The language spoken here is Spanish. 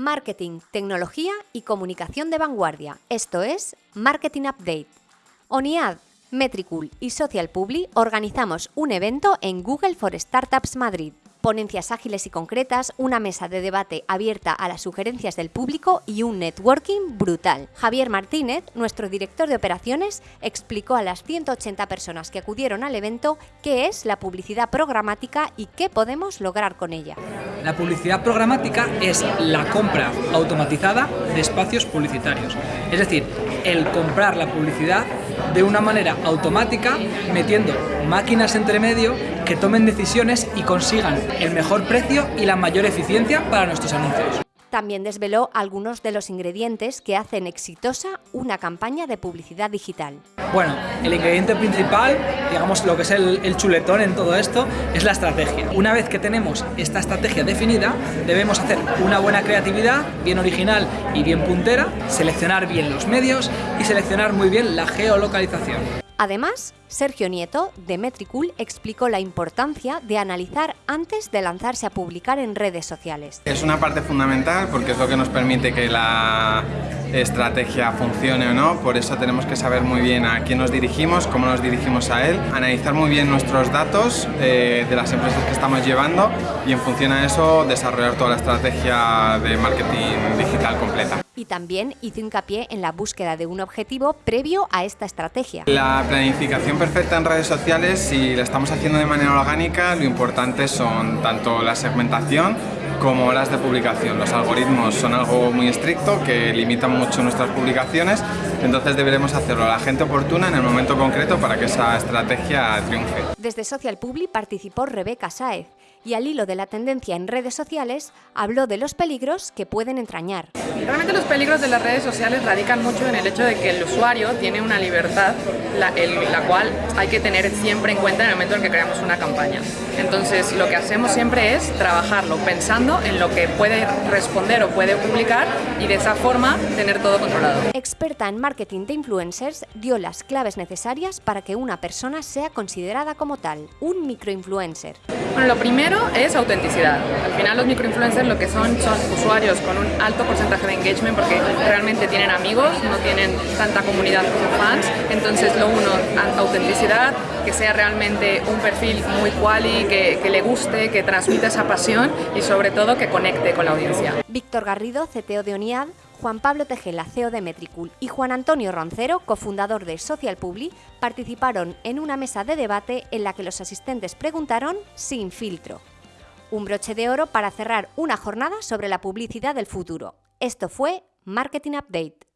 Marketing, tecnología y comunicación de vanguardia. Esto es Marketing Update. ONIAD, Metricool y Social Publi organizamos un evento en Google for Startups Madrid ponencias ágiles y concretas, una mesa de debate abierta a las sugerencias del público y un networking brutal. Javier Martínez, nuestro director de operaciones, explicó a las 180 personas que acudieron al evento qué es la publicidad programática y qué podemos lograr con ella. La publicidad programática es la compra automatizada de espacios publicitarios. Es decir, el comprar la publicidad de una manera automática, metiendo máquinas entre medio que tomen decisiones y consigan el mejor precio y la mayor eficiencia para nuestros anuncios. También desveló algunos de los ingredientes que hacen exitosa una campaña de publicidad digital. Bueno, el ingrediente principal, digamos lo que es el, el, chuletón en todo esto, es la estrategia. Una vez que tenemos esta estrategia definida, debemos hacer una buena creatividad, bien original y bien puntera, seleccionar bien los medios y seleccionar muy bien la geolocalización. Además, Sergio Nieto, de Metricool, explicó la importancia de analizar antes de lanzarse a publicar en redes sociales. Es una parte fundamental porque es lo que nos permite que la estrategia funcione o no, por eso tenemos que saber muy bien a quién nos dirigimos, cómo nos dirigimos a él, analizar muy bien nuestros datos eh, de las empresas que estamos llevando y en función a eso desarrollar toda la estrategia de marketing digital completa y también hizo hincapié en la búsqueda de un objetivo previo a esta estrategia. La planificación perfecta en redes sociales, si la estamos haciendo de manera orgánica, lo importante son tanto la segmentación como horas de publicación. Los algoritmos son algo muy estricto que limitan mucho nuestras publicaciones, entonces deberemos hacerlo a la gente oportuna en el momento concreto para que esa estrategia triunfe. Desde Social Publi participó Rebeca Saez y al hilo de la tendencia en redes sociales habló de los peligros que pueden entrañar. Realmente los peligros de las redes sociales radican mucho en el hecho de que el usuario tiene una libertad la, la cual hay que tener siempre en cuenta en el momento en que creamos una campaña. Entonces lo que hacemos siempre es trabajarlo pensando en lo que puede responder o puede publicar y de esa forma tener todo controlado. Experta en marketing de influencers, dio las claves necesarias para que una persona sea considerada como tal, un microinfluencer. Bueno, lo primero es autenticidad. Al final los microinfluencers lo que son son usuarios con un alto porcentaje de engagement porque realmente tienen amigos, no tienen tanta comunidad como fans. Entonces lo uno, autenticidad, que sea realmente un perfil muy quali, que, que le guste, que transmita esa pasión y sobre todo que conecte con la audiencia. Víctor Garrido, CTO de ONIAD, Juan Pablo Tejela, CEO de Metricool, y Juan Antonio Roncero, cofundador de Social Publi, participaron en una mesa de debate en la que los asistentes preguntaron sin filtro. Un broche de oro para cerrar una jornada sobre la publicidad del futuro. Esto fue Marketing Update.